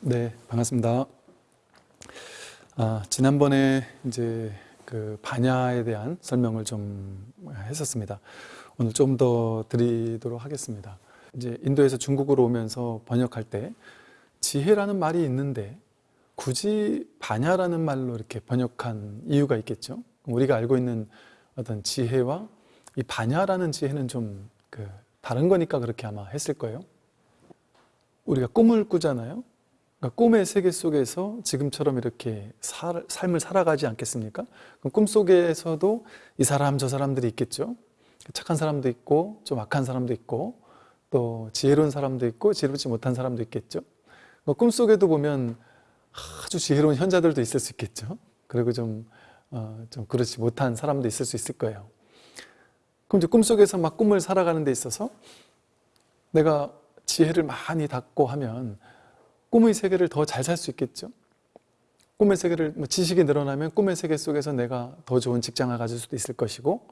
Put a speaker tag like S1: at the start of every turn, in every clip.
S1: 네, 반갑습니다. 아, 지난번에 이제 그 반야에 대한 설명을 좀 했었습니다. 오늘 좀 더 드리도록 하겠습니다. 이제 인도에서 중국으로 오면서 번역할 때 지혜라는 말이 있는데 굳이 반야라는 말로 이렇게 번역한 이유가 있겠죠. 우리가 알고 있는 어떤 지혜와 이 반야라는 지혜는 좀 그 다른 거니까 그렇게 아마 했을 거예요. 우리가 꿈을 꾸잖아요. 그러니까 꿈의 세계 속에서 지금처럼 이렇게 살, 삶을 살아가지 않겠습니까? 꿈 속에서도 이 사람 저 사람들이 있겠죠. 착한 사람도 있고 좀 악한 사람도 있고 또 지혜로운 사람도 있고 지혜롭지 못한 사람도 있겠죠. 꿈 속에도 보면 아주 지혜로운 현자들도 있을 수 있겠죠. 그리고 좀, 어, 좀 그렇지 못한 사람도 있을 수 있을 거예요. 그럼 이제 꿈속에서 막 꿈을 살아가는 데 있어서 내가 지혜를 많이 닫고 하면 꿈의 세계를 더 잘 살 수 있겠죠. 꿈의 세계를 뭐 지식이 늘어나면 꿈의 세계 속에서 내가 더 좋은 직장을 가질 수도 있을 것이고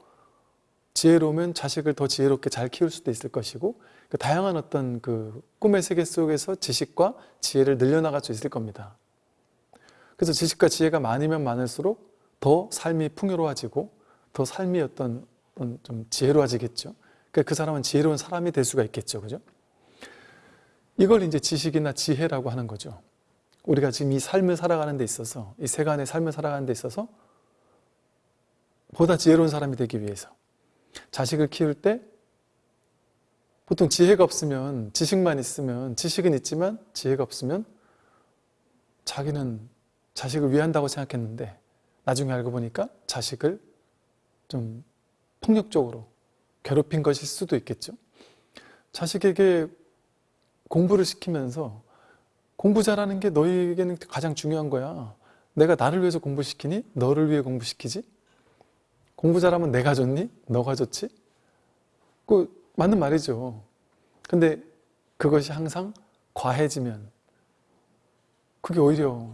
S1: 지혜로우면 자식을 더 지혜롭게 잘 키울 수도 있을 것이고 그 다양한 어떤 그 꿈의 세계 속에서 지식과 지혜를 늘려나갈 수 있을 겁니다. 그래서 지식과 지혜가 많으면 많을수록 더 삶이 풍요로워지고 더 삶이 어떤 좀 지혜로워지겠죠. 그러니까 그 사람은 지혜로운 사람이 될 수가 있겠죠. 그죠? 이걸 이제 지식이나 지혜라고 하는 거죠. 우리가 지금 이 삶을 살아가는 데 있어서, 이 세간의 삶을 살아가는 데 있어서 보다 지혜로운 사람이 되기 위해서 자식을 키울 때 보통 지혜가 없으면, 지식만 있으면, 지식은 있지만 지혜가 없으면 자기는 자식을 위한다고 생각했는데 나중에 알고 보니까 자식을 좀 폭력적으로 괴롭힌 것일 수도 있겠죠. 자식에게 공부를 시키면서 공부 잘하는 게 너희에게는 가장 중요한 거야. 내가 나를 위해서 공부시키니? 너를 위해 공부시키지? 공부 잘하면 내가 좋니? 너가 좋지? 그 맞는 말이죠. 근데 그것이 항상 과해지면 그게 오히려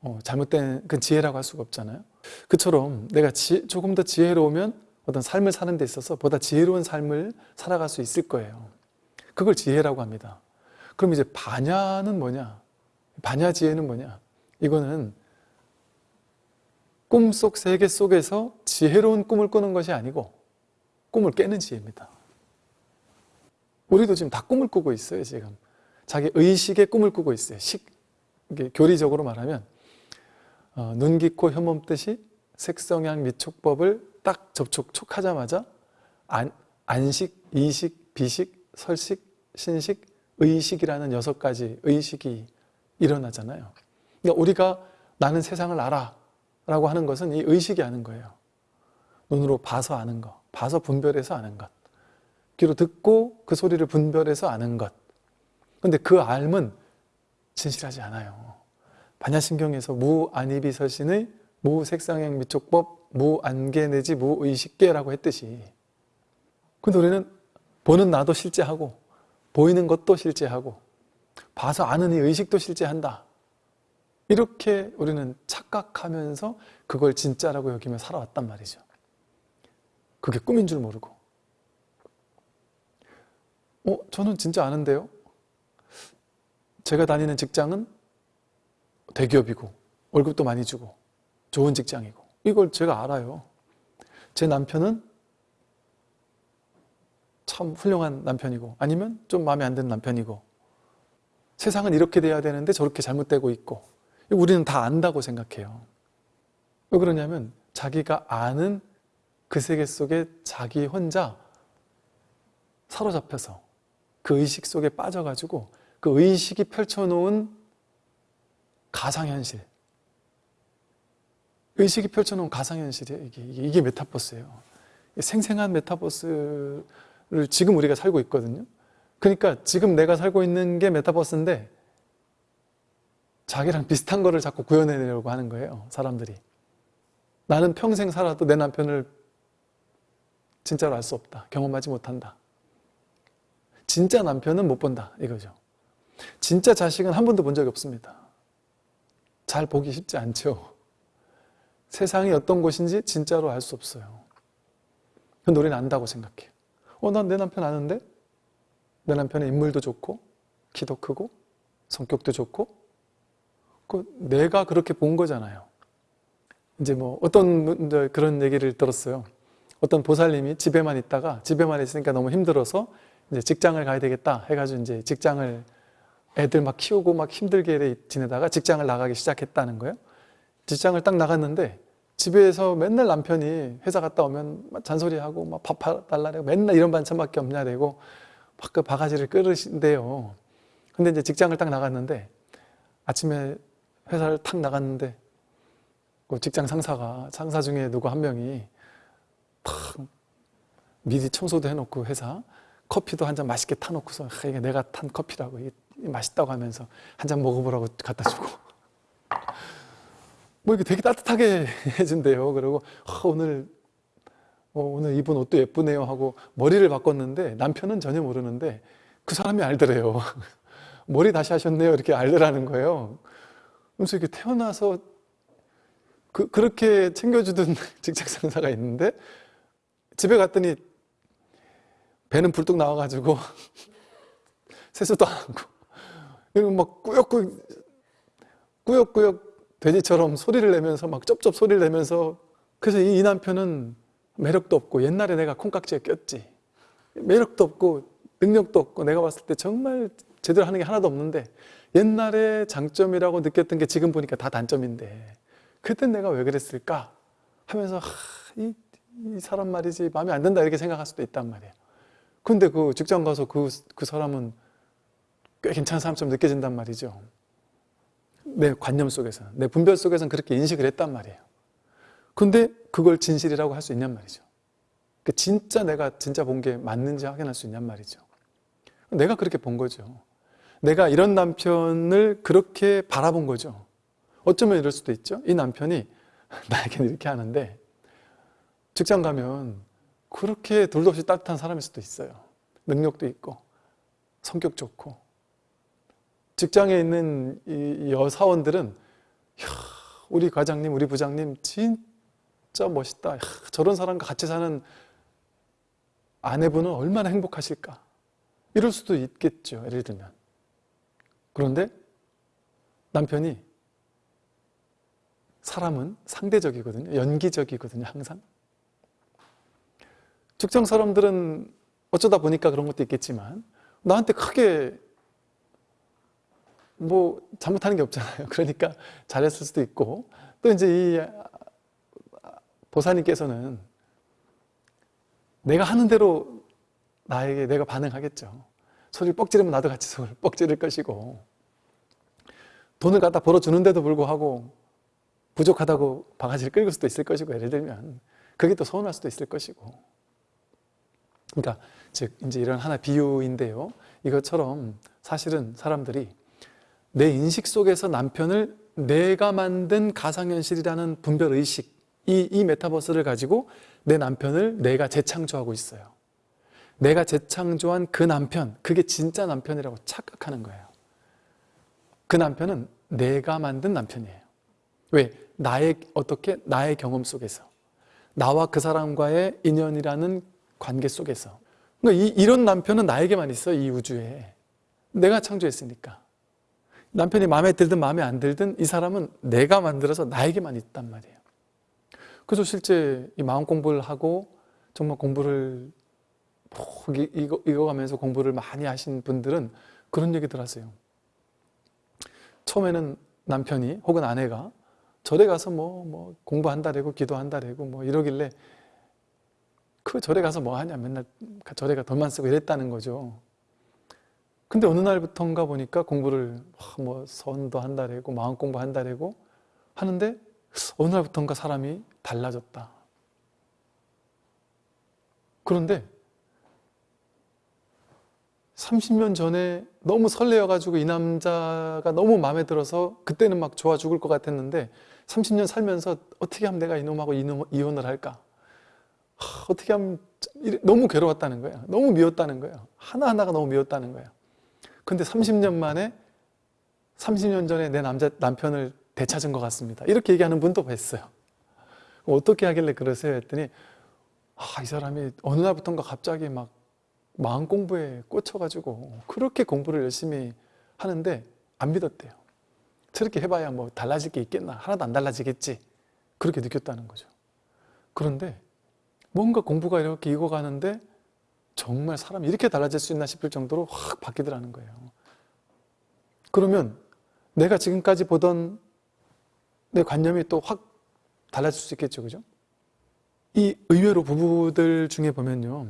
S1: 어, 잘못된 그 지혜라고 할 수가 없잖아요. 그처럼 내가 지, 조금 더 지혜로우면 어떤 삶을 사는 데 있어서 보다 지혜로운 삶을 살아갈 수 있을 거예요. 그걸 지혜라고 합니다. 그럼 이제 반야는 뭐냐? 반야지혜는 뭐냐? 이거는 꿈속 세계 속에서 지혜로운 꿈을 꾸는 것이 아니고 꿈을 깨는 지혜입니다. 우리도 지금 다 꿈을 꾸고 있어요, 지금. 자기 의식의 꿈을 꾸고 있어요. 식, 교리적으로 말하면 어, 눈, 귀, 코, 혀몸 뜻이 색성향, 미촉법을 딱 접촉, 촉하자마자 안, 안식, 이식, 비식, 설식, 신식, 의식이라는 여섯 가지 의식이 일어나잖아요. 그러니까 우리가 나는 세상을 알아 라고 하는 것은 이 의식이 아는 거예요. 눈으로 봐서 아는 것, 봐서 분별해서 아는 것, 귀로 듣고 그 소리를 분별해서 아는 것. 근데 그 알은 진실하지 않아요. 반야신경에서 무안이비설신의 무색상행 미촉법 무안계 내지 무의식계라고 했듯이 근데 우리는 보는 나도 실제하고 보이는 것도 실제하고 봐서 아는 이 의식도 실제한다. 이렇게 우리는 착각하면서 그걸 진짜라고 여기며 살아왔단 말이죠. 그게 꿈인 줄 모르고. 어, 저는 진짜 아는데요. 제가 다니는 직장은 대기업이고 월급도 많이 주고 좋은 직장이고 이걸 제가 알아요. 제 남편은 참 훌륭한 남편이고 아니면 좀 마음에 안 드는 남편이고 세상은 이렇게 돼야 되는데 저렇게 잘못되고 있고 우리는 다 안다고 생각해요. 왜 그러냐면 자기가 아는 그 세계 속에 자기 혼자 사로잡혀서 그 의식 속에 빠져가지고 그 의식이 펼쳐놓은 가상현실 의식이 펼쳐놓은 가상현실이에요. 이게, 이게, 메타버스예요. 생생한 메타버스 를 지금 우리가 살고 있거든요. 그러니까 지금 내가 살고 있는 게 메타버스인데 자기랑 비슷한 거를 자꾸 구현해내려고 하는 거예요. 사람들이. 나는 평생 살아도 내 남편을 진짜로 알 수 없다. 경험하지 못한다. 진짜 남편은 못 본다. 이거죠. 진짜 자식은 한 번도 본 적이 없습니다. 잘 보기 쉽지 않죠. 세상이 어떤 곳인지 진짜로 알 수 없어요. 근데 우리는 안다고 생각해요. 어, 난 내 남편 아는데? 내 남편의 인물도 좋고, 키도 크고, 성격도 좋고, 그 내가 그렇게 본 거잖아요. 이제 뭐 어떤 그런 얘기를 들었어요. 어떤 보살님이 집에만 있다가 집에만 있으니까 너무 힘들어서 이제 직장을 가야 되겠다 해가지고 이제 직장을 애들 막 키우고 막 힘들게 지내다가 직장을 나가기 시작했다는 거예요. 직장을 딱 나갔는데 집에서 맨날 남편이 회사 갔다 오면 막 잔소리하고 막 밥 달라고 맨날 이런 반찬밖에 없냐되고 막그 바가지를 끓으신대요. 근데 이제 직장을 딱 나갔는데 아침에 회사를 탁 나갔는데 그 직장 상사가 상사 중에 누구 한 명이 탁 미리 청소도 해놓고 회사 커피도 한 잔 맛있게 타놓고서 아, 이게 내가 탄 커피라고 이게 맛있다고 하면서 한 잔 먹어보라고 갖다 주고 뭐 이게 되게 따뜻하게 해준대요. 그리고 아, 오늘 어, 오늘 입은 옷도 예쁘네요 하고 머리를 바꿨는데 남편은 전혀 모르는데 그 사람이 알더래요. 머리 다시 하셨네요 이렇게 알더라는 거예요. 그래서 이렇게 태어나서 그, 그렇게 챙겨주던 직장 상사가 있는데 집에 갔더니 배는 불뚝 나와가지고 세수도 안 하고 그리고 막 꾸역꾸역 꾸역꾸역 돼지처럼 소리를 내면서 막 쩝쩝 소리를 내면서 그래서 이, 이 남편은 매력도 없고 옛날에 내가 콩깍지에 꼈지. 매력도 없고 능력도 없고 내가 봤을 때 정말 제대로 하는 게 하나도 없는데 옛날에 장점이라고 느꼈던 게 지금 보니까 다 단점인데 그땐 내가 왜 그랬을까 하면서 하, 이, 이 사람 말이지 마음에 안 든다 이렇게 생각할 수도 있단 말이에요. 근데 그 직장 가서 그, 그 사람은 꽤 괜찮은 사람처럼 느껴진단 말이죠 내 관념 속에서는 내 분별 속에서는 그렇게 인식을 했단 말이에요. 근데 그걸 진실이라고 할 수 있냔 말이죠. 그 진짜 내가 진짜 본 게 맞는지 확인할 수 있냔 말이죠. 내가 그렇게 본 거죠. 내가 이런 남편을 그렇게 바라본 거죠. 어쩌면 이럴 수도 있죠? 이 남편이 나에게는 이렇게 하는데 직장 가면 그렇게 둘도 없이 따뜻한 사람일 수도 있어요. 능력도 있고 성격 좋고 직장에 있는 이 여사원들은 야, 우리 과장님, 우리 부장님 진짜 멋있다. 야, 저런 사람과 같이 사는 아내분은 얼마나 행복하실까. 이럴 수도 있겠죠. 예를 들면. 그런데 남편이 사람은 상대적이거든요. 연기적이거든요. 항상. 직장 사람들은 어쩌다 보니까 그런 것도 있겠지만 나한테 크게 뭐 잘못하는 게 없잖아요. 그러니까 잘했을 수도 있고 또 이제 이 보사님께서는 내가 하는 대로 나에게 내가 반응하겠죠. 소리를 뻑 지르면 나도 같이 소리를 뻑 지를 것이고 돈을 갖다 벌어주는데도 불구하고 부족하다고 바가지를 끌고 수도 있을 것이고 예를 들면 그게 또 서운할 수도 있을 것이고 그러니까 즉 이제 이런 하나 비유인데요. 이것처럼 사실은 사람들이 내 인식 속에서 남편을 내가 만든 가상현실이라는 분별의식 이, 이 메타버스를 가지고 내 남편을 내가 재창조하고 있어요. 내가 재창조한 그 남편 그게 진짜 남편이라고 착각하는 거예요. 그 남편은 내가 만든 남편이에요. 왜? 나의 어떻게? 나의 경험 속에서. 나와 그 사람과의 인연이라는 관계 속에서. 그러니까 이, 이런 남편은 나에게만 있어 이 우주에. 내가 창조했으니까 남편이 마음에 들든 마음에 안 들든 이 사람은 내가 만들어서 나에게만 있단 말이에요. 그래서 실제 이 마음 공부를 하고 정말 공부를 푹 이거, 읽어가면서 공부를 많이 하신 분들은 그런 얘기들 하세요. 처음에는 남편이 혹은 아내가 절에 가서 뭐, 뭐 공부한다래고 기도한다래고 뭐 이러길래 그 절에 가서 뭐 하냐? 맨날 절에 가 돈만 쓰고 이랬다는 거죠 근데 어느 날부터인가 보니까 공부를 뭐 선도 한다래고 마음 공부 한다래고 하는데 어느 날부터인가 사람이 달라졌다. 그런데 30년 전에 너무 설레어가지고 이 남자가 너무 마음에 들어서 그때는 막 좋아 죽을 것 같았는데 30년 살면서 어떻게 하면 내가 이놈하고 이놈, 이혼을 할까? 하, 어떻게 하면 너무 괴로웠다는 거예요. 너무 미웠다는 거예요. 하나하나가 너무 미웠다는 거예요. 근데 30년 만에 30년 전에 내 남자, 남편을 되찾은 것 같습니다. 이렇게 얘기하는 분도 뵀어요. 어떻게 하길래 그러세요? 했더니 아, 이 사람이 어느 날부터인가 갑자기 막 마음 공부에 꽂혀가지고 그렇게 공부를 열심히 하는데 안 믿었대요. 저렇게 해봐야 뭐 달라질 게 있겠나 하나도 안 달라지겠지 그렇게 느꼈다는 거죠 그런데 뭔가 공부가 이렇게 익어가는데 정말 사람이 이렇게 달라질 수 있나 싶을 정도로 확 바뀌더라는 거예요 그러면 내가 지금까지 보던 내 관념이 또 확 달라질 수 있겠죠 그죠? 이 의외로 부부들 중에 보면요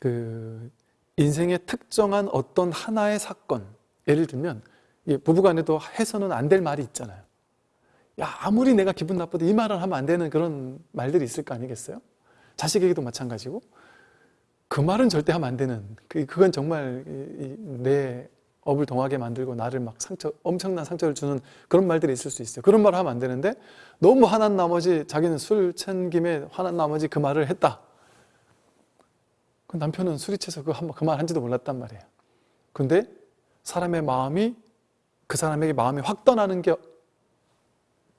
S1: 그 인생의 특정한 어떤 하나의 사건 예를 들면 부부간에도 해서는 안 될 말이 있잖아요 야 아무리 내가 기분 나쁘도 이 말을 하면 안 되는 그런 말들이 있을 거 아니겠어요? 자식에게도 마찬가지고 그 말은 절대 하면 안 되는 그- 그건 정말 내 업을 동하게 만들고 나를 막 상처 엄청난 상처를 주는 그런 말들이 있을 수 있어요. 그런 말을 하면 안 되는데 너무 화난 나머지 자기는 술 찬 김에 화난 나머지 그 말을 했다. 그 남편은 술이 취해서 그말 한지도 몰랐단 말이에요. 근데 사람의 마음이 그 사람에게 마음이 확 떠나는 게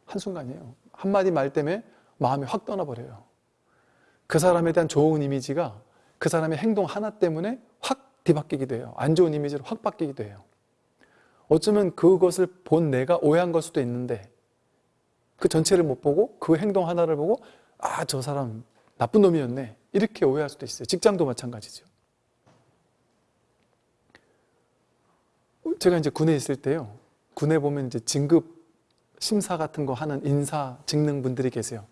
S1: 한순간이에요. 한마디 말 때문에 마음이 확 떠나버려요. 그 사람에 대한 좋은 이미지가 그 사람의 행동 하나 때문에 확 뒤바뀌기도 해요. 안 좋은 이미지로 확 바뀌기도 해요. 어쩌면 그것을 본 내가 오해한 걸 수도 있는데 그 전체를 못 보고 그 행동 하나를 보고 아 저 사람 나쁜 놈이었네. 이렇게 오해할 수도 있어요. 직장도 마찬가지죠. 제가 이제 군에 있을 때요. 군에 보면 이제 진급 심사 같은 거 하는 인사 직능 분들이 계세요.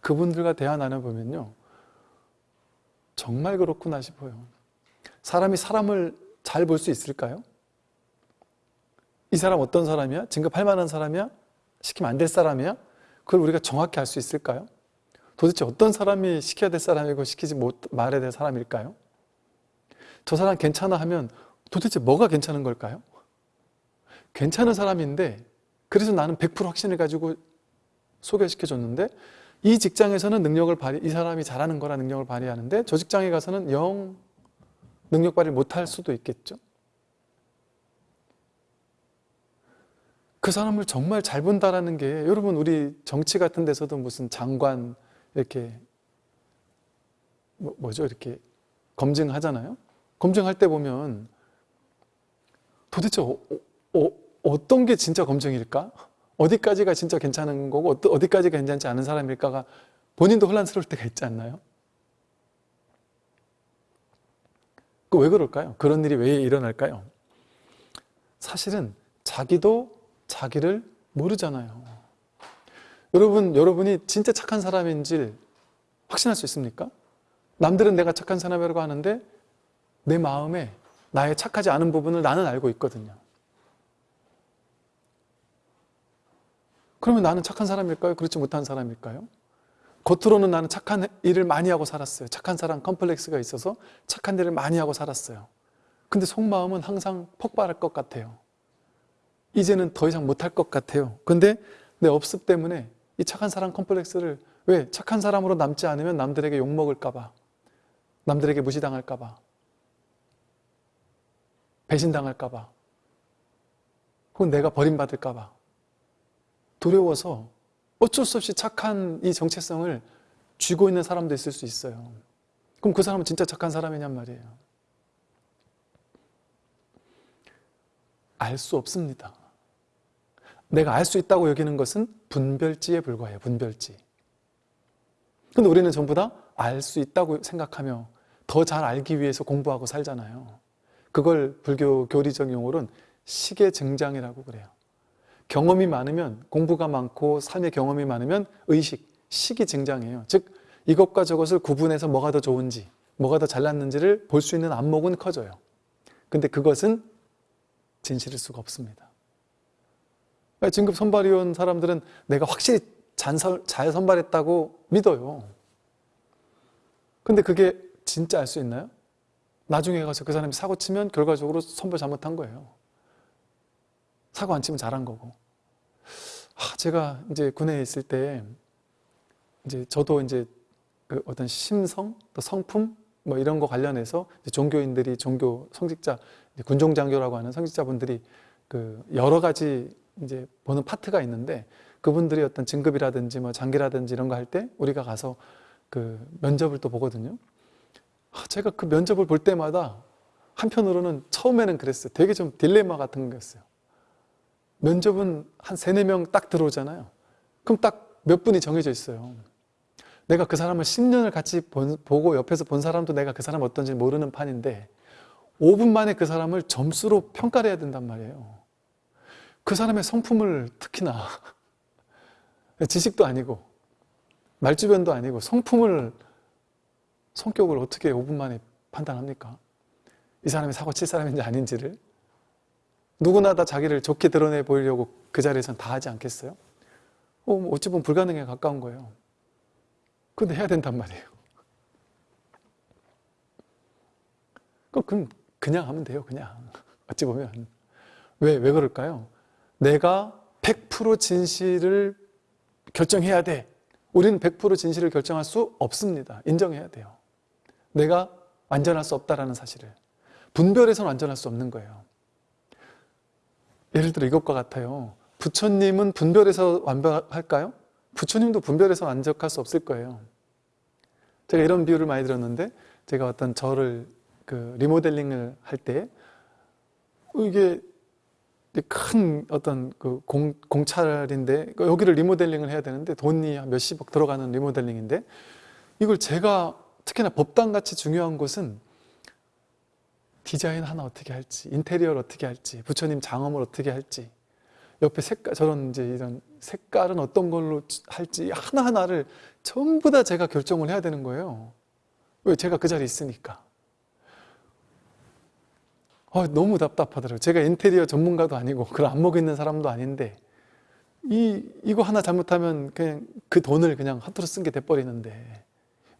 S1: 그분들과 대화 나눠보면요 정말 그렇구나 싶어요 사람이 사람을 잘 볼 수 있을까요? 이 사람 어떤 사람이야? 진급할 만한 사람이야? 시키면 안 될 사람이야? 그걸 우리가 정확히 알 수 있을까요? 도대체 어떤 사람이 시켜야 될 사람이고 시키지 못 말해야 될 사람일까요? 저 사람 괜찮아 하면 도대체 뭐가 괜찮은 걸까요? 괜찮은 사람인데 그래서 나는 100% 확신을 가지고 소개시켜줬는데 이 직장에서는 능력을 발휘, 이 사람이 잘하는 거라 능력을 발휘하는데 저 직장에 가서는 영 능력 발휘 못할 수도 있겠죠. 그 사람을 정말 잘 본다라는 게 여러분 우리 정치 같은 데서도 무슨 장관 이렇게 뭐, 뭐죠 이렇게 검증하잖아요. 검증할 때 보면 도대체 어, 어, 어떤 게 진짜 검증일까? 어디까지가 진짜 괜찮은 거고 어디까지가 괜찮지 않은 사람일까가 본인도 혼란스러울 때가 있지 않나요? 그 왜 그럴까요? 그런 일이 왜 일어날까요? 사실은 자기도 자기를 모르잖아요. 여러분, 여러분이 진짜 착한 사람인지 확신할 수 있습니까? 남들은 내가 착한 사람이라고 하는데 내 마음에 나의 착하지 않은 부분을 나는 알고 있거든요. 그러면 나는 착한 사람일까요? 그렇지 못한 사람일까요? 겉으로는 나는 착한 일을 많이 하고 살았어요. 착한 사람 컴플렉스가 있어서 착한 일을 많이 하고 살았어요. 근데 속마음은 항상 폭발할 것 같아요. 이제는 더 이상 못할 것 같아요. 근데 내 업습 때문에 이 착한 사람 컴플렉스를 왜? 착한 사람으로 남지 않으면 남들에게 욕먹을까 봐 남들에게 무시당할까 봐 배신당할까 봐 혹은 내가 버림받을까 봐 두려워서 어쩔 수 없이 착한 이 정체성을 쥐고 있는 사람도 있을 수 있어요. 그럼 그 사람은 진짜 착한 사람이냔 말이에요. 알 수 없습니다. 내가 알 수 있다고 여기는 것은 분별지에 불과해요. 분별지. 근데 우리는 전부 다 알 수 있다고 생각하며 더 잘 알기 위해서 공부하고 살잖아요. 그걸 불교 교리적 용어로는 시계 증장이라고 그래요. 경험이 많으면 공부가 많고 삶의 경험이 많으면 의식, 식이 증장해요. 즉 이것과 저것을 구분해서 뭐가 더 좋은지 뭐가 더 잘났는지를 볼 수 있는 안목은 커져요. 근데 그것은 진실일 수가 없습니다. 진급 선발위원 사람들은 내가 확실히 잘 선발했다고 믿어요. 근데 그게 진짜 알 수 있나요? 나중에 가서 그 사람이 사고 치면 결과적으로 선발 잘못한 거예요. 사고 안 치면 잘한 거고. 아, 제가 이제 군에 있을 때 이제 저도 이제 그 어떤 심성, 또 성품 뭐 이런 거 관련해서 종교인들이 종교 성직자 군종장교라고 하는 성직자분들이 그 여러 가지 이제 보는 파트가 있는데 그분들이 어떤 진급이라든지 뭐 장기라든지 이런 거 할 때 우리가 가서 그 면접을 또 보거든요. 아, 제가 그 면접을 볼 때마다 한편으로는 처음에는 그랬어요. 되게 좀 딜레마 같은 거였어요. 면접은 한 세네 명 딱 들어오잖아요. 그럼 딱 몇 분이 정해져 있어요. 내가 그 사람을 10년을 같이 본- 보고 옆에서 본 사람도 내가 그 사람 어떤지 모르는 판인데 5분 만에 그 사람을 점수로 평가를 해야 된단 말이에요. 그 사람의 성품을 특히나 지식도 아니고 말주변도 아니고 성품을 성격을 어떻게 5분 만에 판단합니까? 이 사람이 사고 칠 사람인지 아닌지를 누구나 다 자기를 좋게 드러내 보이려고 그 자리에선 다 하지 않겠어요? 어, 뭐 어찌 보면 불가능에 가까운 거예요. 근데 해야 된단 말이에요. 그럼 그냥 하면 돼요, 그냥. 어찌 보면. 왜, 왜 그럴까요? 내가 100% 진실을 결정해야 돼. 우리는 100% 진실을 결정할 수 없습니다. 인정해야 돼요. 내가 완전할 수 없다라는 사실을. 분별해서는 완전할 수 없는 거예요. 예를 들어 이것과 같아요. 부처님은 분별해서 완벽할까요? 부처님도 분별해서 완벽할 수 없을 거예요. 제가 이런 비유를 많이 들었는데 제가 어떤 저를 그 리모델링을 할 때 이게 큰 어떤 그 공, 공찰인데 여기를 리모델링을 해야 되는데 돈이 한 몇십억 들어가는 리모델링인데 이걸 제가 특히나 법당같이 중요한 곳은 디자인 하나 어떻게 할지 인테리어를 어떻게 할지 부처님 장엄을 어떻게 할지 옆에 색깔 저런 이제 이런 색깔은 어떤 걸로 할지 하나하나를 전부 다 제가 결정을 해야 되는 거예요. 왜 제가 그 자리에 있으니까. 어, 너무 답답하더라고요. 제가 인테리어 전문가도 아니고 그런 안목 있는 사람도 아닌데 이 이거 하나 잘못하면 그냥 그 돈을 그냥 하트로 쓴 게 돼버리는데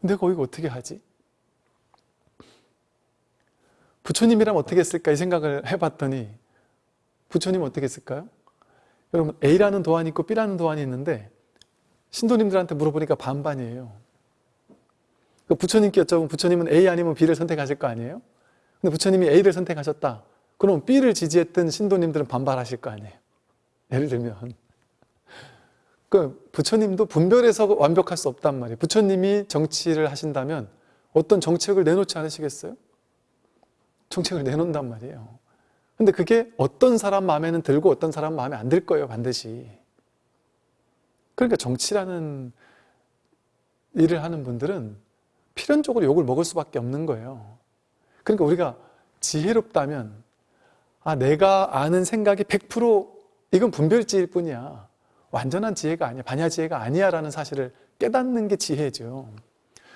S1: 내가 이거 어떻게 하지? 부처님이라면 어떻게 했을까 이 생각을 해봤더니 부처님 어떻게 했을까요? 여러분 A라는 도안이 있고 B라는 도안이 있는데 신도님들한테 물어보니까 반반이에요. 그 부처님께 여쭤보면 부처님은 A 아니면 B를 선택하실 거 아니에요? 근데 부처님이 A를 선택하셨다. 그럼 B를 지지했던 신도님들은 반발하실 거 아니에요? 예를 들면 그 부처님도 분별해서 완벽할 수 없단 말이에요. 부처님이 정치를 하신다면 어떤 정책을 내놓지 않으시겠어요? 정책을 내놓는단 말이에요. 근데 그게 어떤 사람 마음에는 들고 어떤 사람 마음에 안 들 거예요, 반드시. 그러니까 정치라는 일을 하는 분들은 필연적으로 욕을 먹을 수밖에 없는 거예요. 그러니까 우리가 지혜롭다면 아 내가 아는 생각이 100% 이건 분별지일 뿐이야. 완전한 지혜가 아니야. 반야 지혜가 아니야 라는 사실을 깨닫는 게 지혜죠.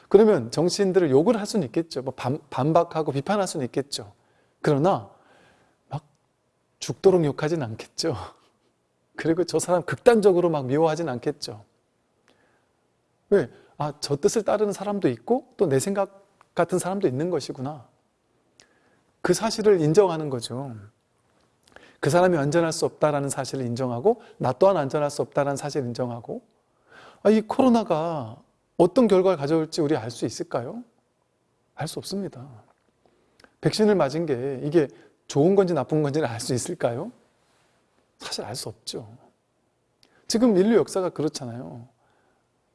S1: 그러면 정치인들을 욕을 할 수는 있겠죠. 뭐 반, 반박하고 비판할 수는 있겠죠. 그러나 막 죽도록 욕하진 않겠죠. 그리고 저 사람 극단적으로 막 미워하진 않겠죠. 왜? 아, 저 뜻을 따르는 사람도 있고 또 내 생각 같은 사람도 있는 것이구나. 그 사실을 인정하는 거죠. 그 사람이 완전할 수 없다라는 사실을 인정하고 나 또한 완전할 수 없다라는 사실을 인정하고 아, 이 코로나가 어떤 결과를 가져올지 우리 알 수 있을까요? 알 수 없습니다. 백신을 맞은 게 이게 좋은 건지 나쁜 건지를 알수 있을까요? 사실 알 수 없죠. 지금 인류 역사가 그렇잖아요.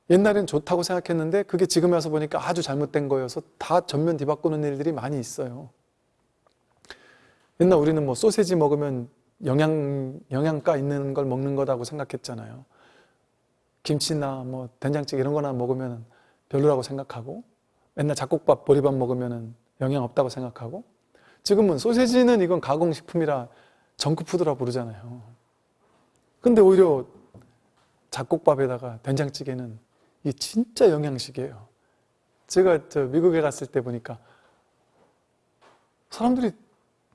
S1: 옛날엔 좋다고 생각했는데 그게 지금 와서 보니까 아주 잘못된 거여서 다 전면 뒤바꾸는 일들이 많이 있어요. 옛날 우리는 뭐 소세지 먹으면 영양, 영양가 있는 걸 먹는 거라고 생각했잖아요. 김치나 뭐 된장찌개 이런 거나 먹으면 별로라고 생각하고 맨날 잡곡밥, 보리밥 먹으면 영양 없다고 생각하고 지금은 소세지는 이건 가공식품이라 정크푸드라 부르잖아요. 근데 오히려 잡곡밥에다가 된장찌개는 이게 진짜 영양식이에요. 제가 저 미국에 갔을 때 보니까 사람들이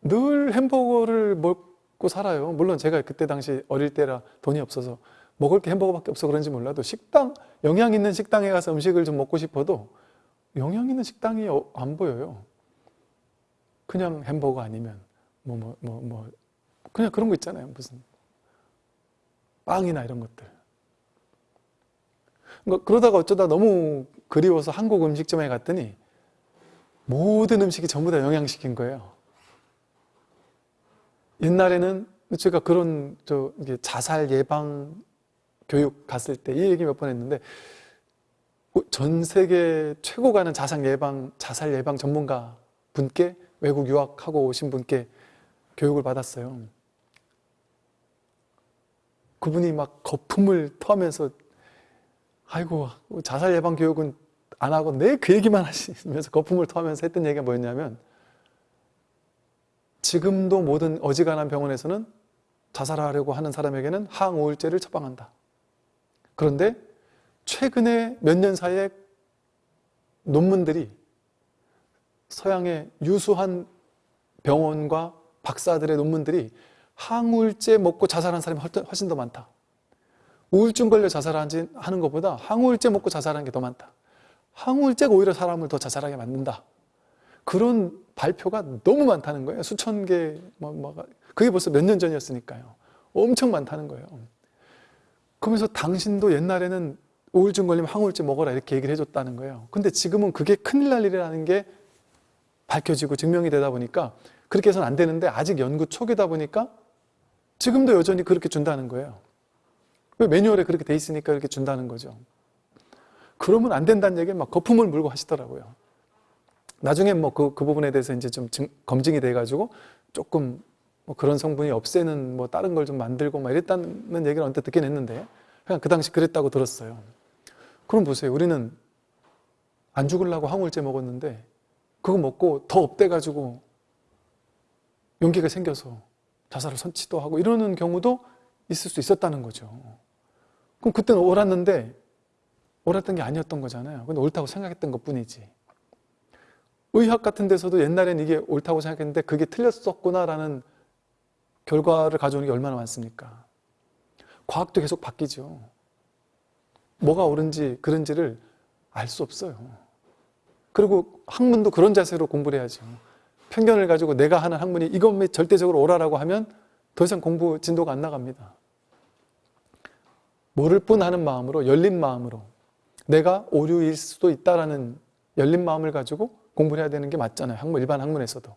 S1: 늘 햄버거를 먹고 살아요. 물론 제가 그때 당시 어릴 때라 돈이 없어서 먹을 게 햄버거밖에 없어 그런지 몰라도 식당, 영양 있는 식당에 가서 음식을 좀 먹고 싶어도 영양 있는 식당이 어- 안 보여요. 그냥 햄버거 아니면 뭐뭐 뭐 뭐 그냥 그런 거 있잖아요. 무슨 빵이나 이런 것들. 그러니까 그러다가 어쩌다 너무 그리워서 한국 음식점에 갔더니 모든 음식이 전부 다 영양식인 거예요. 옛날에는 제가 그런 저 자살 예방 교육 갔을 때 이 얘기 몇 번 했는데 전 세계 최고 가는 자살 예방 자살 예방 전문가 분께 외국 유학하고 오신 분께 교육을 받았어요. 그분이 막 거품을 토하면서 아이고 자살 예방 교육은 안 하고 내 그 얘기만 하시면서 거품을 토하면서 했던 얘기가 뭐였냐면 지금도 모든 어지간한 병원에서는 자살하려고 하는 사람에게는 항우울제를 처방한다. 그런데 최근에 몇 년 사이에 논문들이 서양의 유수한 병원과 박사들의 논문들이 항우울제 먹고 자살한 사람이 훨씬 더 많다. 우울증 걸려 자살하는 것보다 항우울제 먹고 자살하는 게 더 많다. 항우울제가 오히려 사람을 더 자살하게 만든다. 그런 발표가 너무 많다는 거예요. 수천 개, 뭐, 뭐, 그게 벌써 몇 년 전이었으니까요. 엄청 많다는 거예요. 그러면서 당신도 옛날에는 우울증 걸리면 항우울제 먹어라 이렇게 얘기를 해줬다는 거예요. 근데 지금은 그게 큰일 날 일이라는 게 밝혀지고 증명이 되다 보니까 그렇게 해서는 안 되는데 아직 연구 초기다 보니까 지금도 여전히 그렇게 준다는 거예요. 왜 매뉴얼에 그렇게 돼 있으니까 이렇게 준다는 거죠. 그러면 안 된다는 얘기를 막 거품을 물고 하시더라고요. 나중에 뭐 그 그 부분에 대해서 이제 좀 증, 검증이 돼가지고 조금 뭐 그런 성분이 없애는 뭐 다른 걸 좀 만들고 막 이랬다는 얘기를 언뜻 듣긴 했는데 그냥 그 당시 그랬다고 들었어요. 그럼 보세요. 우리는 안 죽으려고 항우울제 먹었는데 그거 먹고 더 업돼가지고 용기가 생겨서 자살을 선치도 하고 이러는 경우도 있을 수 있었다는 거죠. 그럼 그때는 옳았는데 옳았던 게 아니었던 거잖아요. 근데 옳다고 생각했던 것 뿐이지. 의학 같은 데서도 옛날엔 이게 옳다고 생각했는데 그게 틀렸었구나라는 결과를 가져오는 게 얼마나 많습니까? 과학도 계속 바뀌죠. 뭐가 옳은지 그른지를 알 수 없어요. 그리고 학문도 그런 자세로 공부를 해야죠. 편견을 가지고 내가 하는 학문이 이것 절대적으로 옳아라고 하면 더 이상 공부 진도가 안 나갑니다. 모를 뿐 하는 마음으로 열린 마음으로 내가 오류일 수도 있다라는 열린 마음을 가지고 공부를 해야 되는 게 맞잖아요. 학문 일반 학문에서도.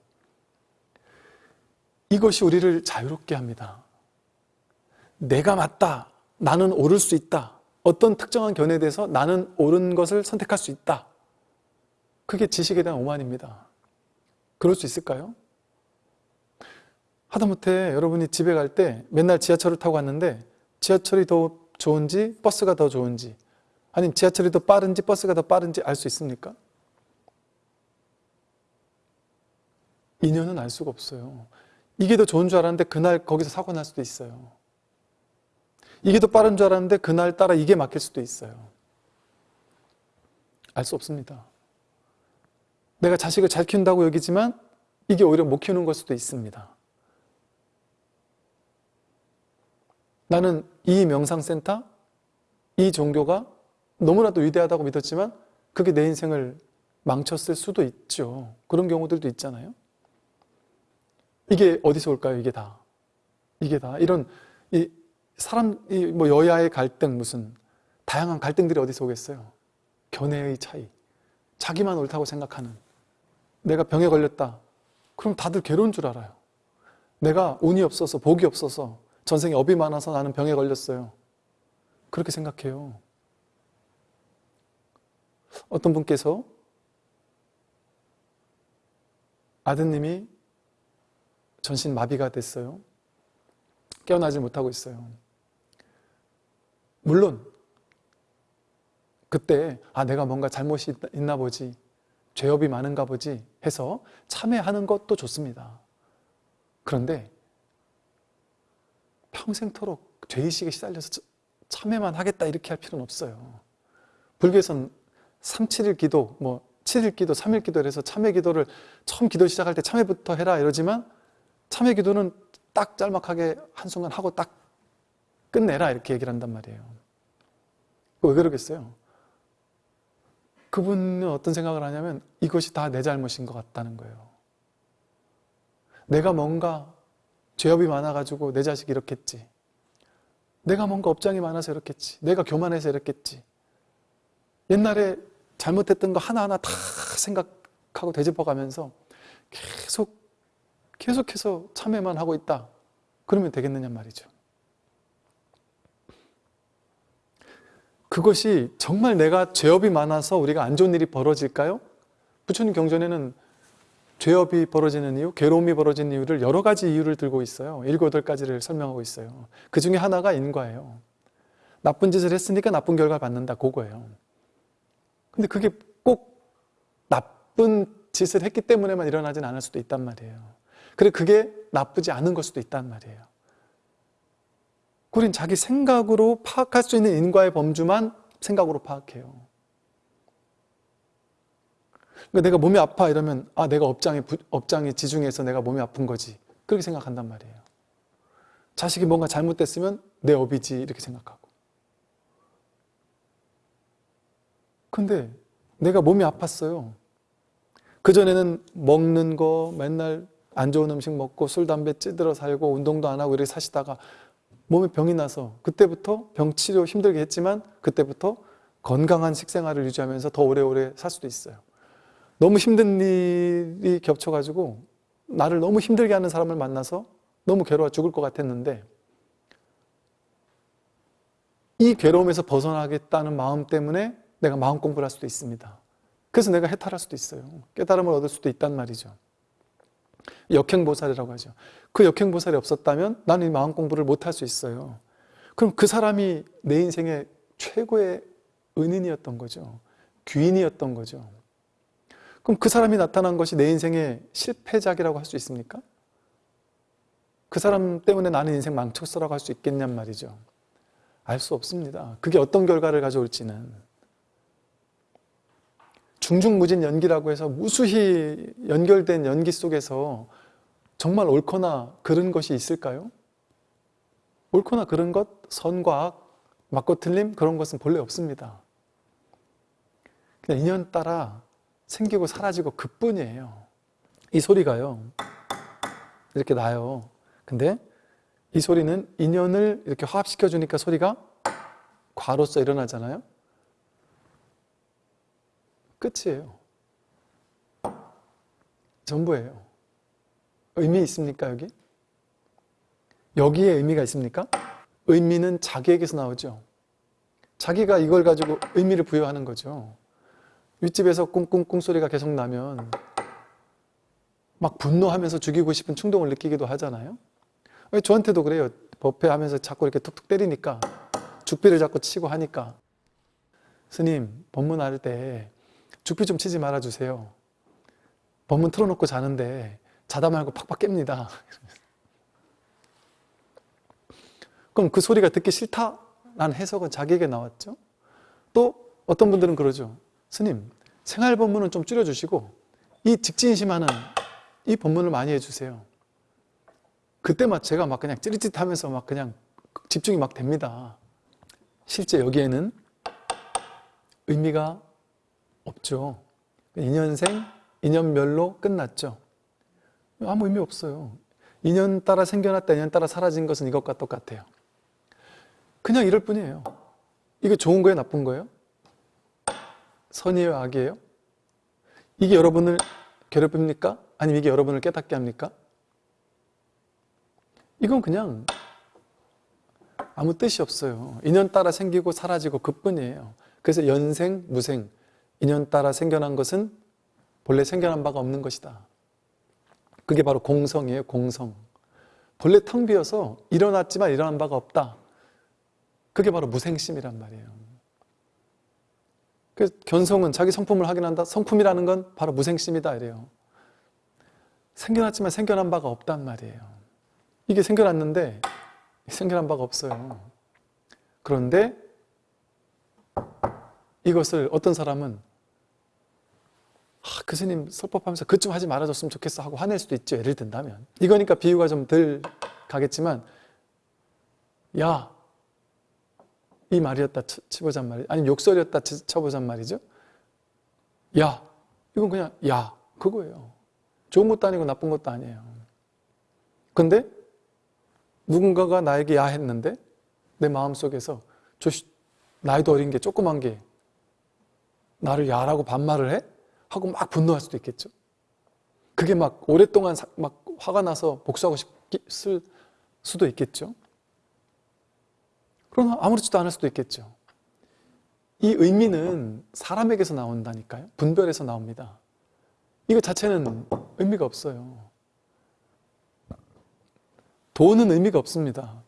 S1: 이것이 우리를 자유롭게 합니다. 내가 맞다. 나는 옳을 수 있다. 어떤 특정한 견해에 대해서 나는 옳은 것을 선택할 수 있다. 그게 지식에 대한 오만입니다. 그럴 수 있을까요? 하다못해 여러분이 집에 갈 때 맨날 지하철을 타고 갔는데 지하철이 더 좋은지 버스가 더 좋은지 아니면 지하철이 더 빠른지 버스가 더 빠른지 알 수 있습니까? 인연은 알 수가 없어요. 이게 더 좋은 줄 알았는데 그날 거기서 사고 날 수도 있어요. 이게 더 빠른 줄 알았는데 그날 따라 이게 막힐 수도 있어요. 알 수 없습니다. 내가 자식을 잘 키운다고 여기지만 이게 오히려 못 키우는 걸 수도 있습니다. 나는 이 명상센터, 이 종교가 너무나도 위대하다고 믿었지만 그게 내 인생을 망쳤을 수도 있죠. 그런 경우들도 있잖아요. 이게 어디서 올까요? 이게 다. 이게 다. 이런, 이 사람, 이 뭐 여야의 갈등, 무슨, 다양한 갈등들이 어디서 오겠어요? 견해의 차이. 자기만 옳다고 생각하는. 내가 병에 걸렸다. 그럼 다들 괴로운 줄 알아요. 내가 운이 없어서, 복이 없어서, 전생에 업이 많아서 나는 병에 걸렸어요. 그렇게 생각해요. 어떤 분께서 아드님이 전신 마비가 됐어요. 깨어나지 못하고 있어요. 물론 그때 아 내가 뭔가 잘못이 있나 보지 죄업이 많은가 보지 해서 참회하는 것도 좋습니다. 그런데 평생토록 죄의식에 시달려서 참회만 하겠다 이렇게 할 필요는 없어요. 불교에서는 3, 7일 기도, 뭐 7일 기도, 3일 기도를 해서 참회 기도를 처음 기도 시작할 때 참회부터 해라 이러지만 참회 기도는 딱 짤막하게 한순간 하고 딱 끝내라 이렇게 얘기를 한단 말이에요. 왜 그러겠어요? 그분은 어떤 생각을 하냐면 이것이 다 내 잘못인 것 같다는 거예요. 내가 뭔가 죄업이 많아가지고 내 자식이 이렇겠지. 내가 뭔가 업장이 많아서 이렇겠지. 내가 교만해서 이렇겠지. 옛날에 잘못했던 거 하나하나 다 생각하고 되짚어가면서 계속 계속해서 참회만 하고 있다. 그러면 되겠느냐 말이죠. 그것이 정말 내가 죄업이 많아서 우리가 안 좋은 일이 벌어질까요? 부처님 경전에는 죄업이 벌어지는 이유, 괴로움이 벌어지는 이유를 여러 가지 이유를 들고 있어요. 일곱, 여덟 가지를 설명하고 있어요. 그 중에 하나가 인과예요. 나쁜 짓을 했으니까 나쁜 결과를 받는다. 그거예요. 근데 그게 꼭 나쁜 짓을 했기 때문에만 일어나진 않을 수도 있단 말이에요. 그리고 그게 나쁘지 않은 걸 수도 있단 말이에요. 우린 자기 생각으로 파악할 수 있는 인과의 범주만 생각으로 파악해요. 그러니까 내가 몸이 아파 이러면 아 내가 업장에 업장에 지중해서 내가 몸이 아픈 거지 그렇게 생각한단 말이에요. 자식이 뭔가 잘못됐으면 내 업이지 이렇게 생각하고. 근데 내가 몸이 아팠어요. 그전에는 먹는 거 맨날 안 좋은 음식 먹고 술, 담배 찌들어 살고 운동도 안 하고 이렇게 사시다가 몸에 병이 나서 그때부터 병 치료 힘들게 했지만 그때부터 건강한 식생활을 유지하면서 더 오래오래 살 수도 있어요. 너무 힘든 일이 겹쳐가지고 나를 너무 힘들게 하는 사람을 만나서 너무 괴로워 죽을 것 같았는데 이 괴로움에서 벗어나겠다는 마음 때문에 내가 마음 공부를 할 수도 있습니다. 그래서 내가 해탈할 수도 있어요. 깨달음을 얻을 수도 있단 말이죠. 역행보살이라고 하죠. 그 역행보살이 없었다면 나는 이 마음 공부를 못할 수 있어요. 그럼 그 사람이 내 인생의 최고의 은인이었던 거죠. 귀인이었던 거죠. 그럼 그 사람이 나타난 것이 내 인생의 실패작이라고 할 수 있습니까? 그 사람 때문에 나는 인생 망쳤어라고 할 수 있겠냔 말이죠. 알 수 없습니다. 그게 어떤 결과를 가져올지는. 중중무진 연기라고 해서 무수히 연결된 연기 속에서 정말 옳거나 그런 것이 있을까요? 옳거나 그런 것, 선과 악, 맞고 틀림 그런 것은 본래 없습니다. 그냥 인연 따라 생기고 사라지고 그뿐이에요. 이 소리가요. 이렇게 나요. 근데 이 소리는 인연을 이렇게 화합시켜 주니까 소리가 과로서 일어나잖아요. 끝이에요. 전부예요. 의미 있습니까, 여기? 여기에 의미가 있습니까? 의미는 자기에게서 나오죠. 자기가 이걸 가지고 의미를 부여하는 거죠. 윗집에서 꿍꿍꿍 소리가 계속 나면 막 분노하면서 죽이고 싶은 충동을 느끼기도 하잖아요. 저한테도 그래요. 법회 하면서 자꾸 이렇게 툭툭 때리니까 죽비를 자꾸 치고 하니까 스님 법문 할 때 죽비 좀 치지 말아주세요. 법문 틀어놓고 자는데 자다 말고 팍팍 깹니다. 그럼 그 소리가 듣기 싫다 라는 해석은 자기에게 나왔죠. 또 어떤 분들은 그러죠. 스님, 생활 법문은 좀 줄여주시고 이 직진심하는 이 법문을 많이 해주세요. 그때 막 제가 막 그냥 찌릿찌릿하면서 막 그냥 집중이 막 됩니다. 실제 여기에는 의미가 없죠. 인연생, 인연멸로 끝났죠. 아무 의미 없어요. 인연 따라 생겨났다, 인연 따라 사라진 것은 이것과 똑같아요. 그냥 이럴 뿐이에요. 이게 좋은 거예요, 나쁜 거예요? 선이에요, 악이에요? 이게 여러분을 괴롭힙니까? 아니면 이게 여러분을 깨닫게 합니까? 이건 그냥 아무 뜻이 없어요. 인연 따라 생기고 사라지고 그뿐이에요. 그래서 연생, 무생, 인연 따라 생겨난 것은 본래 생겨난 바가 없는 것이다. 그게 바로 공성이에요, 공성. 본래 텅 비어서 일어났지만 일어난 바가 없다. 그게 바로 무생심이란 말이에요. 그 견성은 자기 성품을 확인한다. 성품이라는 건 바로 무생심이다 이래요. 생겨났지만 생겨난 바가 없단 말이에요. 이게 생겨났는데 생겨난 바가 없어요. 그런데 이것을 어떤 사람은 아, 그 스님 설법하면서 그 좀 하지 말아줬으면 좋겠어 하고 화낼 수도 있죠. 예를 든다면. 이거니까 비유가 좀 덜 가겠지만 야, 이 말이었다 치보잔 말이 아니면 욕설이었다 쳐보잔 말이죠. 야, 이건 그냥 야, 그거예요. 좋은 것도 아니고 나쁜 것도 아니에요. 근데 누군가가 나에게 야 했는데 내 마음속에서 저 나이도 어린 게 조그만 게 나를 야라고 반말을 해? 하고 막 분노할 수도 있겠죠. 그게 막 오랫동안 막 화가 나서 복수하고 싶을 수도 있겠죠. 그러나 아무렇지도 않을 수도 있겠죠. 이 의미는 사람에게서 나온다니까요. 분별에서 나옵니다. 이거 자체는 의미가 없어요. 돈은 의미가 없습니다.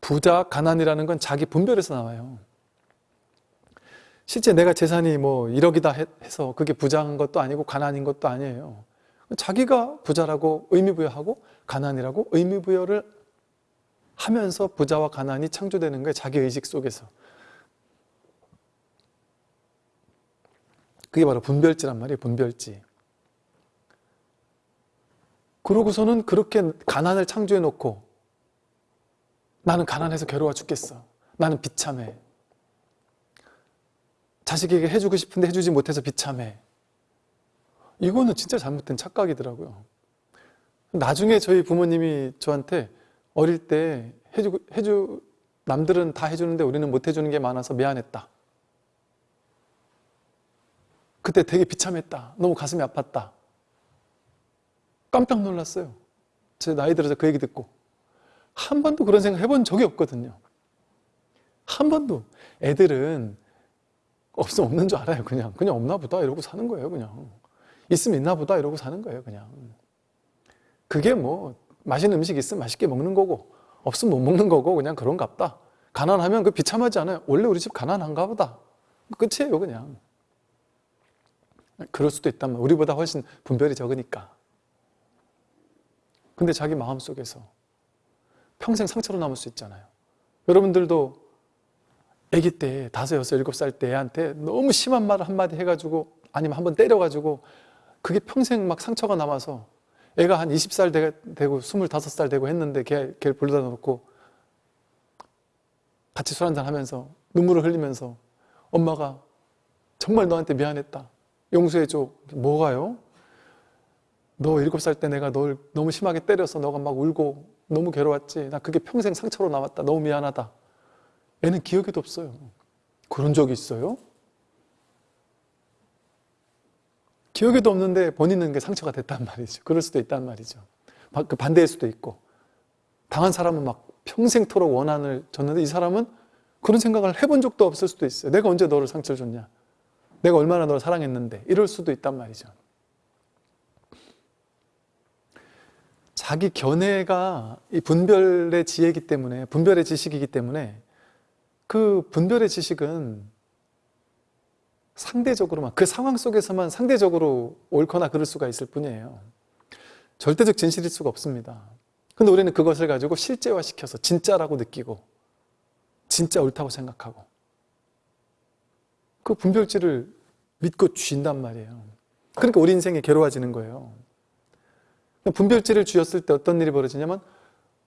S1: 부자, 가난이라는 건 자기 분별에서 나와요. 실제 내가 재산이 뭐 1억이다 해서 그게 부자인 것도 아니고 가난인 것도 아니에요. 자기가 부자라고 의미부여하고 가난이라고 의미부여를 하면서 부자와 가난이 창조되는 거예요. 자기 의식 속에서. 그게 바로 분별지란 말이에요. 분별지. 그러고서는 그렇게 가난을 창조해 놓고 나는 가난해서 괴로워 죽겠어. 나는 비참해. 자식에게 해주고 싶은데 해주지 못해서 비참해. 이거는 진짜 잘못된 착각이더라고요. 나중에 저희 부모님이 저한테 어릴 때 해주, 해주, 남들은 다 해주는데 우리는 못 해주는 게 많아서 미안했다. 그때 되게 비참했다. 너무 가슴이 아팠다. 깜짝 놀랐어요. 제 나이 들어서 그 얘기 듣고. 한 번도 그런 생각 해본 적이 없거든요. 한 번도. 애들은 없으면 없는 줄 알아요. 그냥. 그냥 없나 보다. 이러고 사는 거예요. 그냥. 있으면 있나 보다. 이러고 사는 거예요. 그냥. 그게 뭐, 맛있는 음식 있으면 맛있게 먹는 거고, 없으면 못 먹는 거고, 그냥 그런갑다. 가난하면 그 비참하지 않아요. 원래 우리 집 가난한가 보다. 끝이에요. 그냥. 그럴 수도 말이에요. 우리보다 훨씬 분별이 적으니까. 근데 자기 마음속에서 평생 상처로 남을 수 있잖아요. 여러분들도 아기 때 다섯, 여섯, 일곱 살 때 애한테 너무 심한 말을 한마디 해가지고 아니면 한번 때려가지고 그게 평생 막 상처가 남아서 애가 한 20살 되고 25살 되고 했는데 걔, 걔를 불러다 놓고 같이 술 한잔 하면서 눈물을 흘리면서 엄마가 정말 너한테 미안했다. 용서해줘. 뭐가요? 너 일곱 살 때 내가 널 너무 심하게 때려서 너가 막 울고 너무 괴로웠지. 나 그게 평생 상처로 남았다. 너무 미안하다. 애는 기억에도 없어요. 그런 적이 있어요? 기억에도 없는데 본인은 게 상처가 됐단 말이죠. 그럴 수도 있단 말이죠. 그 반대일 수도 있고. 당한 사람은 막 평생토록 원한을 줬는데 이 사람은 그런 생각을 해본 적도 없을 수도 있어요. 내가 언제 너를 상처를 줬냐. 내가 얼마나 너를 사랑했는데. 이럴 수도 있단 말이죠. 자기 견해가 이 분별의 지혜이기 때문에 분별의 지식이기 때문에 그 분별의 지식은 상대적으로만 그 상황 속에서만 상대적으로 옳거나 그럴 수가 있을 뿐이에요. 절대적 진실일 수가 없습니다. 근데 우리는 그것을 가지고 실제화시켜서 진짜라고 느끼고 진짜 옳다고 생각하고 그 분별지를 믿고 쥔단 말이에요. 그러니까 우리 인생이 괴로워지는 거예요. 분별지를 쥐었을 때 어떤 일이 벌어지냐면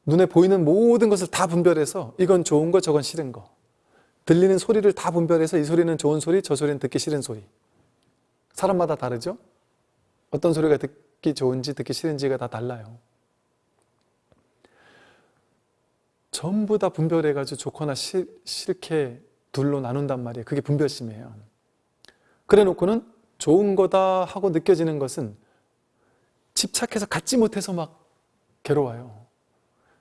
S1: 눈에 보이는 모든 것을 다 분별해서 이건 좋은 거 저건 싫은 거 들리는 소리를 다 분별해서 이 소리는 좋은 소리 저 소리는 듣기 싫은 소리 사람마다 다르죠? 어떤 소리가 듣기 좋은지 듣기 싫은지가 다 달라요 전부 다 분별해가지고 좋거나 싫, 싫게 둘로 나눈단 말이에요 그게 분별심이에요 그래 놓고는 좋은 거다 하고 느껴지는 것은 집착해서 갖지 못해서 막 괴로워요.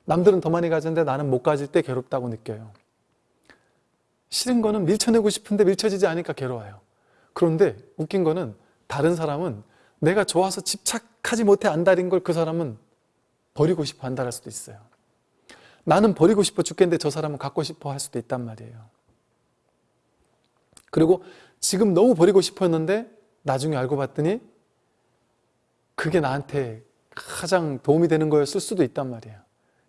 S1: 남들은 더 많이 가졌는데 나는 못 가질 때 괴롭다고 느껴요. 싫은 거는 밀쳐내고 싶은데 밀쳐지지 않으니까 괴로워요. 그런데 웃긴 거는 다른 사람은 내가 좋아서 집착하지 못해 안달인 걸 그 사람은 버리고 싶어 안달할 수도 있어요. 나는 버리고 싶어 죽겠는데 저 사람은 갖고 싶어 할 수도 있단 말이에요. 그리고 지금 너무 버리고 싶었는데 나중에 알고 봤더니 그게 나한테 가장 도움이 되는 거였을 수도 있단 말이에요.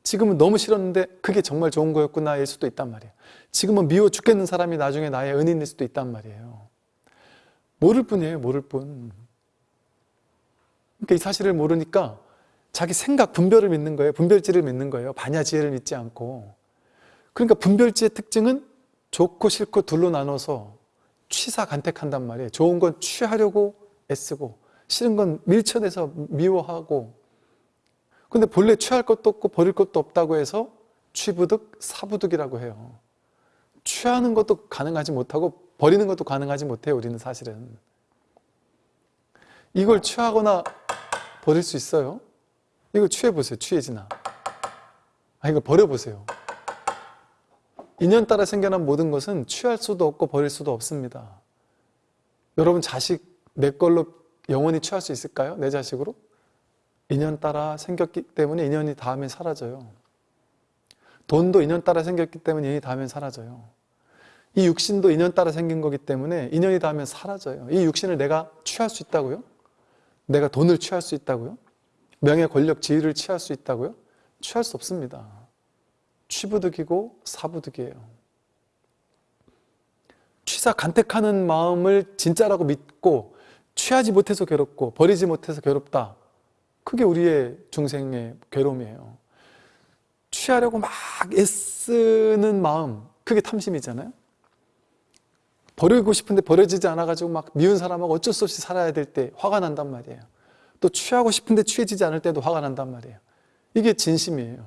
S1: 지금은 너무 싫었는데 그게 정말 좋은 거였구나 일 수도 있단 말이에요. 지금은 미워 죽겠는 사람이 나중에 나의 은인일 수도 있단 말이에요. 모를 뿐이에요. 모를 뿐. 그러니까 이 사실을 모르니까 자기 생각, 분별을 믿는 거예요. 분별지를 믿는 거예요. 반야지혜를 믿지 않고. 그러니까 분별지의 특징은 좋고 싫고 둘로 나눠서 취사 간택한단 말이에요. 좋은 건 취하려고 애쓰고 싫은 건 밀쳐내서 미워하고 근데 본래 취할 것도 없고 버릴 것도 없다고 해서 취부득 사부득이라고 해요 취하는 것도 가능하지 못하고 버리는 것도 가능하지 못해요 우리는 사실은 이걸 취하거나 버릴 수 있어요? 이거 취해보세요 취해지나 아 이거 버려보세요 인연 따라 생겨난 모든 것은 취할 수도 없고 버릴 수도 없습니다 여러분 자식 내 걸로 영원히 취할 수 있을까요? 내 자식으로? 인연 따라 생겼기 때문에 인연이 다음에 사라져요. 돈도 인연 따라 생겼기 때문에 인연이 다음에 사라져요. 이 육신도 인연 따라 생긴 거기 때문에 인연이 닿으면 사라져요. 이 육신을 내가 취할 수 있다고요? 내가 돈을 취할 수 있다고요? 명예, 권력, 지위를 취할 수 있다고요? 취할 수 없습니다. 취부득이고 사부득이에요. 취사 간택하는 마음을 진짜라고 믿고 취하지 못해서 괴롭고 버리지 못해서 괴롭다. 그게 우리의 중생의 괴로움이에요. 취하려고 막 애쓰는 마음, 그게 탐심이잖아요. 버리고 싶은데 버려지지 않아가지고 막 미운 사람하고 어쩔 수 없이 살아야 될 때 화가 난단 말이에요. 또 취하고 싶은데 취해지지 않을 때도 화가 난단 말이에요. 이게 진심이에요.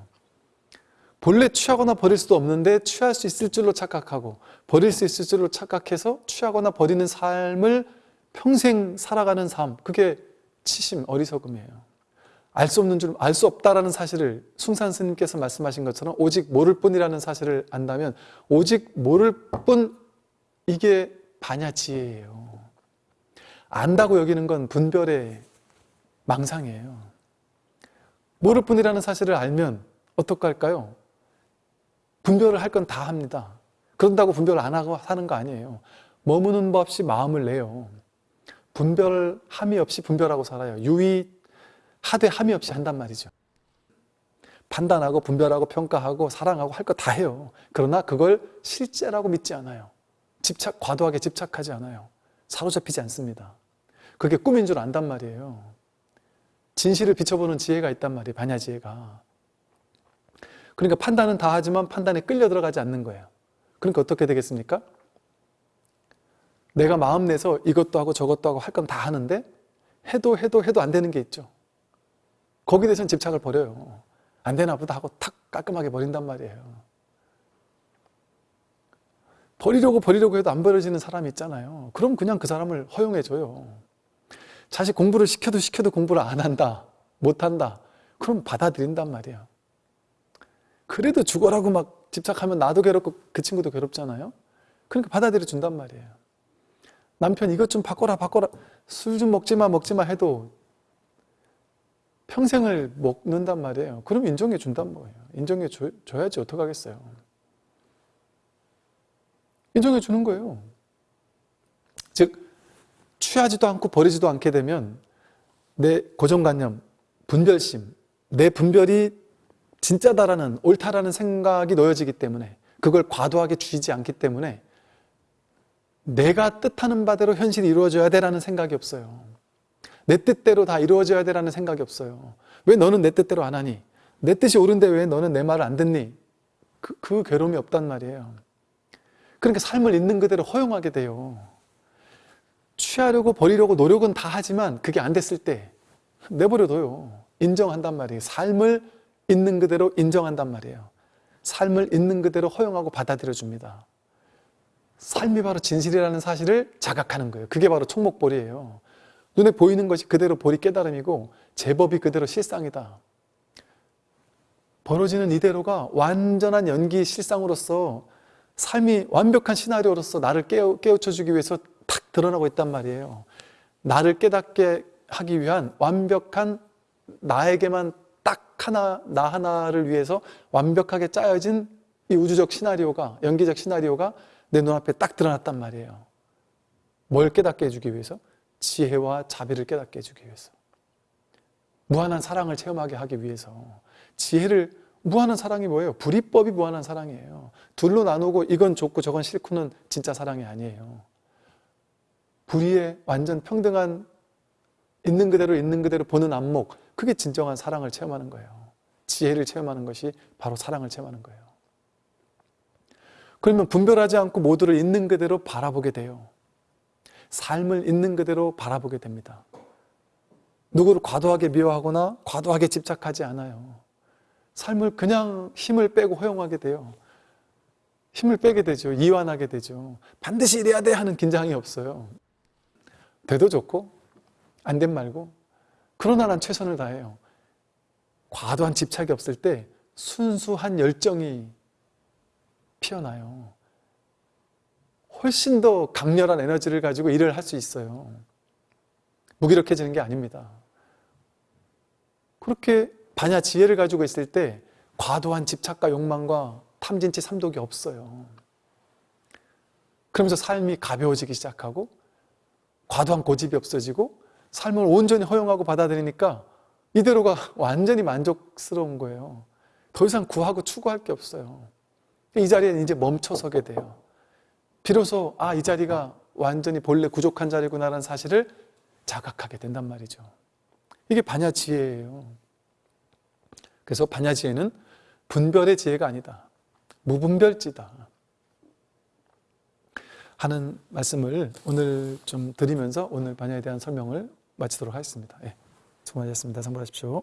S1: 본래 취하거나 버릴 수도 없는데 취할 수 있을 줄로 착각하고 버릴 수 있을 줄로 착각해서 취하거나 버리는 삶을 평생 살아가는 삶 그게 치심, 어리석음이에요. 알 수 없는 줄, 알 수 없다라는 사실을 숭산 스님께서 말씀하신 것처럼 오직 모를 뿐이라는 사실을 안다면 오직 모를 뿐 이게 반야지혜예요. 안다고 여기는 건 분별의 망상이에요. 모를 뿐이라는 사실을 알면 어떡할까요? 분별을 할 건 다 합니다. 그런다고 분별을 안 하고 사는 거 아니에요. 머무는 법 없이 마음을 내요. 분별함이 없이 분별하고 살아요. 유의, 하되 함이 없이 한단 말이죠. 판단하고 분별하고 평가하고 사랑하고 할 거 다 해요. 그러나 그걸 실제라고 믿지 않아요. 집착, 과도하게 집착하지 않아요. 사로잡히지 않습니다. 그게 꿈인 줄 안단 말이에요. 진실을 비춰보는 지혜가 있단 말이에요. 반야 지혜가. 그러니까 판단은 다 하지만 판단에 끌려 들어가지 않는 거예요. 그러니까 어떻게 되겠습니까? 내가 마음 내서 이것도 하고 저것도 하고 할 건 다 하는데 해도 해도 해도 안 되는 게 있죠. 거기에 대해서는 집착을 버려요. 안 되나 보다 하고 탁 깔끔하게 버린단 말이에요. 버리려고 버리려고 해도 안 버려지는 사람이 있잖아요. 그럼 그냥 그 사람을 허용해줘요. 자식 공부를 시켜도 시켜도 공부를 안 한다. 못한다. 그럼 받아들인단 말이에요. 그래도 죽어라고 막 집착하면 나도 괴롭고 그 친구도 괴롭잖아요. 그러니까 받아들여 준단 말이에요. 남편 이것 좀 바꿔라 바꿔라 술 좀 먹지마 먹지마 해도 평생을 먹는단 말이에요. 그럼 인정해 준단 말이에요. 인정해 줘, 줘야지 어떡하겠어요. 인정해 주는 거예요. 즉 취하지도 않고 버리지도 않게 되면 내 고정관념, 분별심, 내 분별이 진짜다라는 옳다라는 생각이 놓여지기 때문에 그걸 과도하게 쥐지 않기 때문에 내가 뜻하는 바대로 현실이 이루어져야 되라는 생각이 없어요. 내 뜻대로 다 이루어져야 되라는 생각이 없어요. 왜 너는 내 뜻대로 안 하니? 내 뜻이 옳은데 왜 너는 내 말을 안 듣니? 그, 그 괴로움이 없단 말이에요. 그러니까 삶을 있는 그대로 허용하게 돼요. 취하려고 버리려고 노력은 다 하지만 그게 안 됐을 때 내버려둬요. 인정한단 말이에요. 삶을 있는 그대로 인정한단 말이에요. 삶을 있는 그대로 허용하고 받아들여 줍니다. 삶이 바로 진실이라는 사실을 자각하는 거예요. 그게 바로 총목볼이에요. 눈에 보이는 것이 그대로 볼이 깨달음이고 제법이 그대로 실상이다. 벌어지는 이대로가 완전한 연기 실상으로서 삶이 완벽한 시나리오로서 나를 깨우, 깨우쳐 주기 위해서 탁 드러나고 있단 말이에요. 나를 깨닫게 하기 위한 완벽한 나에게만 딱 하나, 나 하나를 위해서 완벽하게 짜여진 이 우주적 시나리오가, 연기적 시나리오가 내 눈앞에 딱 드러났단 말이에요. 뭘 깨닫게 해주기 위해서? 지혜와 자비를 깨닫게 해주기 위해서. 무한한 사랑을 체험하게 하기 위해서. 지혜를 무한한 사랑이 뭐예요? 불이법이 무한한 사랑이에요. 둘로 나누고 이건 좋고 저건 싫고는 진짜 사랑이 아니에요. 불의의 완전 평등한 있는 그대로 있는 그대로 보는 안목 그게 진정한 사랑을 체험하는 거예요. 지혜를 체험하는 것이 바로 사랑을 체험하는 거예요. 그러면 분별하지 않고 모두를 있는 그대로 바라보게 돼요. 삶을 있는 그대로 바라보게 됩니다. 누구를 과도하게 미워하거나 과도하게 집착하지 않아요. 삶을 그냥 힘을 빼고 허용하게 돼요. 힘을 빼게 되죠. 이완하게 되죠. 반드시 이래야 돼 하는 긴장이 없어요. 돼도 좋고 안 된 말고 그러나 난 최선을 다해요. 과도한 집착이 없을 때 순수한 열정이 피어나요. 훨씬 더 강렬한 에너지를 가지고 일을 할 수 있어요. 무기력해지는 게 아닙니다. 그렇게 반야 지혜를 가지고 있을 때 과도한 집착과 욕망과 탐진치 삼독이 없어요. 그러면서 삶이 가벼워지기 시작하고 과도한 고집이 없어지고 삶을 온전히 허용하고 받아들이니까 이대로가 완전히 만족스러운 거예요. 더 이상 구하고 추구할 게 없어요. 이 자리에 이제 멈춰서게 돼요. 비로소 아, 이 자리가 완전히 본래 부족한 자리구나라는 사실을 자각하게 된단 말이죠. 이게 반야 지혜예요. 그래서 반야 지혜는 분별의 지혜가 아니다. 무분별지다. 하는 말씀을 오늘 좀 드리면서 오늘 반야에 대한 설명을 마치도록 하겠습니다. 예, 수고하셨습니다. 상부하십시오.